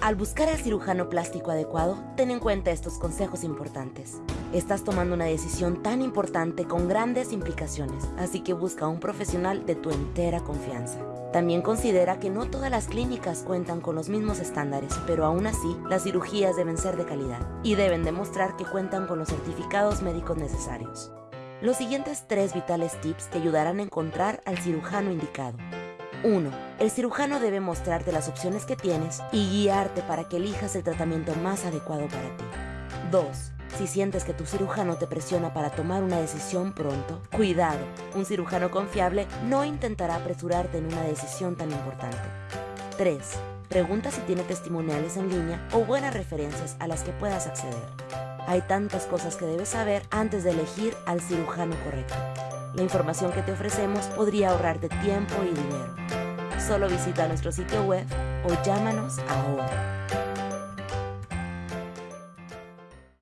Al buscar al cirujano plástico adecuado, ten en cuenta estos consejos importantes. Estás tomando una decisión tan importante con grandes implicaciones, así que busca a un profesional de tu entera confianza. También considera que no todas las clínicas cuentan con los mismos estándares, pero aún así, las cirugías deben ser de calidad y deben demostrar que cuentan con los certificados médicos necesarios. Los siguientes tres vitales tips te ayudarán a encontrar al cirujano indicado. 1. El cirujano debe mostrarte las opciones que tienes y guiarte para que elijas el tratamiento más adecuado para ti. 2. Si sientes que tu cirujano te presiona para tomar una decisión pronto, cuidado, un cirujano confiable no intentará apresurarte en una decisión tan importante. 3. Pregunta si tiene testimoniales en línea o buenas referencias a las que puedas acceder. Hay tantas cosas que debes saber antes de elegir al cirujano correcto. La información que te ofrecemos podría ahorrarte tiempo y dinero. Solo visita nuestro sitio web o llámanos ahora.